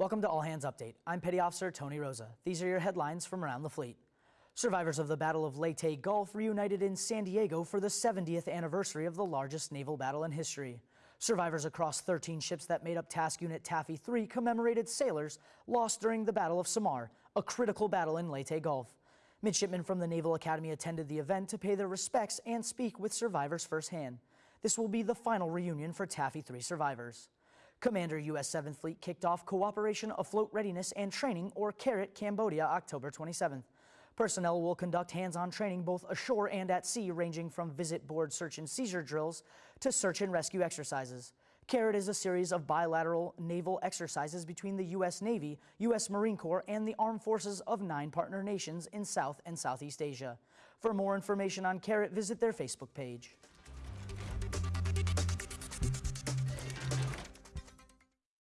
Welcome to All Hands Update. I'm Petty Officer Tony Rosa. These are your headlines from around the fleet. Survivors of the Battle of Leyte Gulf reunited in San Diego for the 70th anniversary of the largest naval battle in history. Survivors across 13 ships that made up Task Unit Taffy 3 commemorated sailors lost during the Battle of Samar, a critical battle in Leyte Gulf. Midshipmen from the Naval Academy attended the event to pay their respects and speak with survivors firsthand. This will be the final reunion for Taffy 3 survivors. Commander U.S. 7th Fleet kicked off Cooperation Afloat Readiness and Training, or CARAT, Cambodia, October 27th. Personnel will conduct hands-on training both ashore and at sea, ranging from visit board search and seizure drills to search and rescue exercises. CARAT is a series of bilateral naval exercises between the U.S. Navy, U.S. Marine Corps, and the armed forces of nine partner nations in South and Southeast Asia. For more information on CARAT, visit their Facebook page.